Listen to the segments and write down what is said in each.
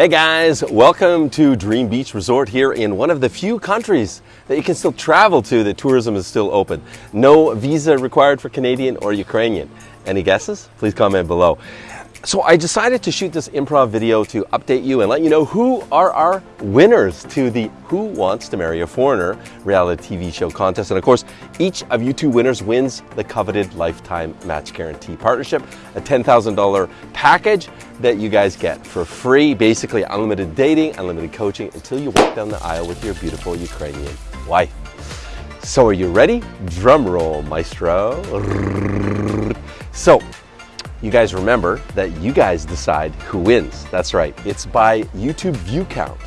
Hey guys, welcome to Dream Beach Resort here in one of the few countries that you can still travel to that tourism is still open. No visa required for Canadian or Ukrainian. Any guesses? Please comment below. So I decided to shoot this improv video to update you and let you know who are our winners to the Who Wants to Marry a Foreigner reality TV show contest. And of course, each of you two winners wins the coveted lifetime match guarantee partnership, a $10,000 package that you guys get for free, basically unlimited dating, unlimited coaching until you walk down the aisle with your beautiful Ukrainian wife. So are you ready? Drum roll, maestro. So you guys remember that you guys decide who wins. That's right, it's by YouTube view count.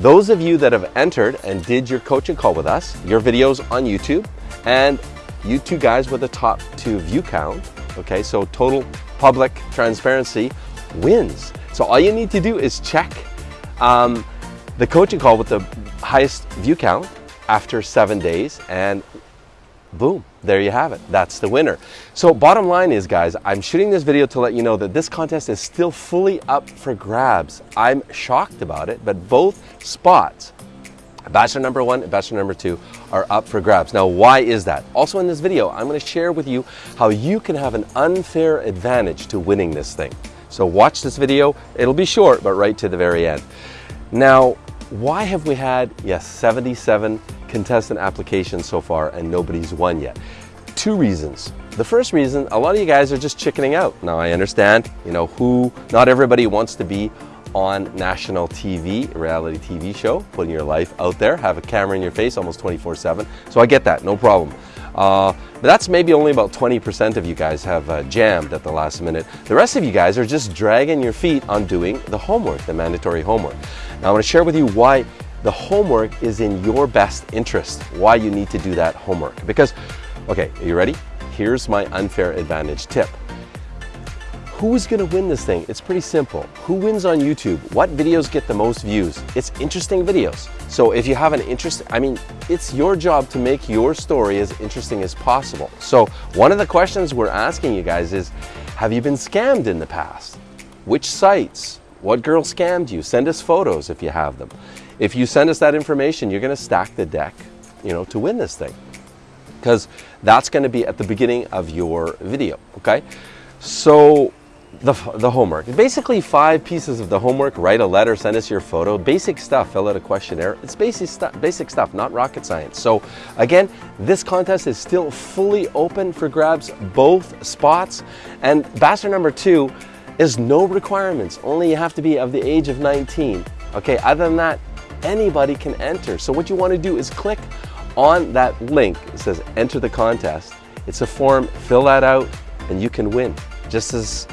Those of you that have entered and did your coaching call with us, your videos on YouTube, and you two guys with the top two view count, okay, so total public transparency wins. So all you need to do is check um, the coaching call with the highest view count after seven days and boom, there you have it. That's the winner. So bottom line is guys, I'm shooting this video to let you know that this contest is still fully up for grabs. I'm shocked about it, but both spots, Bachelor number one and Bachelor number two, are up for grabs. Now, why is that? Also in this video, I'm gonna share with you how you can have an unfair advantage to winning this thing. So watch this video. It'll be short, but right to the very end. Now, why have we had, yes, 77 contestant applications so far and nobody's won yet. Two reasons. The first reason, a lot of you guys are just chickening out. Now I understand, you know, who, not everybody wants to be on national TV, reality TV show, putting your life out there, have a camera in your face almost 24 seven. So I get that, no problem. Uh, but that's maybe only about 20% of you guys have uh, jammed at the last minute. The rest of you guys are just dragging your feet on doing the homework, the mandatory homework. Now I want to share with you why the homework is in your best interest, why you need to do that homework. Because, okay, are you ready? Here's my unfair advantage tip. Who's gonna win this thing? It's pretty simple. Who wins on YouTube? What videos get the most views? It's interesting videos. So if you have an interest, I mean, it's your job to make your story as interesting as possible. So one of the questions we're asking you guys is, have you been scammed in the past? Which sites? What girl scammed you? Send us photos if you have them. If you send us that information, you're going to stack the deck, you know, to win this thing. Because that's going to be at the beginning of your video, okay? So the, the homework. Basically five pieces of the homework. Write a letter, send us your photo. Basic stuff, fill out a questionnaire. It's basic, stu basic stuff, not rocket science. So again, this contest is still fully open for grabs, both spots. And bachelor number two is no requirements. Only you have to be of the age of 19. Okay, other than that, anybody can enter. So what you want to do is click on that link. It says enter the contest. It's a form, fill that out, and you can win. Just as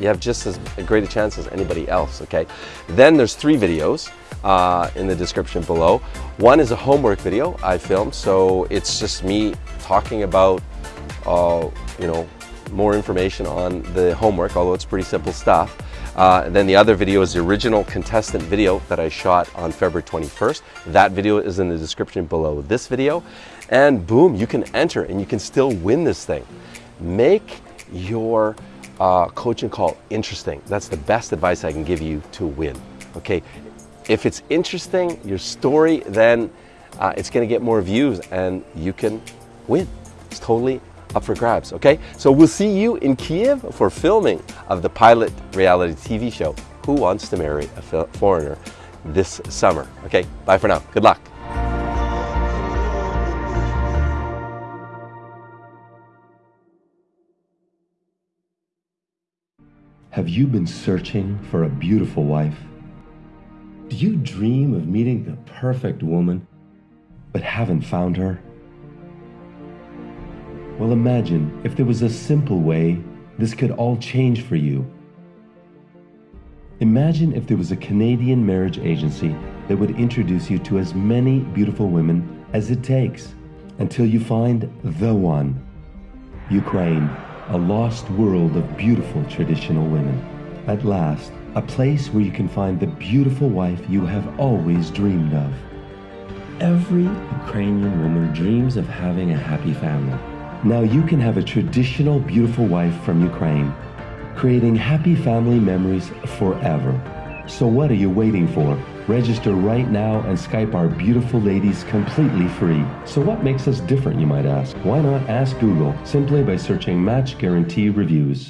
you have just as great a chance as anybody else, okay? Then there's three videos uh, in the description below. One is a homework video I filmed, so it's just me talking about, uh, you know, more information on the homework, although it's pretty simple stuff. Uh, then the other video is the original contestant video that I shot on February 21st. That video is in the description below this video. And boom, you can enter and you can still win this thing. Make your uh, coaching call interesting. That's the best advice I can give you to win. Okay, if it's interesting, your story, then uh, it's gonna get more views and you can win. It's totally up for grabs, okay? So we'll see you in Kiev for filming of the pilot reality TV show, Who Wants to Marry a Foreigner, this summer. Okay, bye for now. Good luck. Have you been searching for a beautiful wife? Do you dream of meeting the perfect woman, but haven't found her? Well, imagine if there was a simple way this could all change for you. Imagine if there was a Canadian marriage agency that would introduce you to as many beautiful women as it takes until you find the one. Ukraine, a lost world of beautiful traditional women. At last, a place where you can find the beautiful wife you have always dreamed of. Every Ukrainian woman dreams of having a happy family. Now you can have a traditional beautiful wife from Ukraine, creating happy family memories forever. So what are you waiting for? Register right now and Skype our beautiful ladies completely free. So what makes us different, you might ask? Why not ask Google simply by searching Match Guarantee Reviews?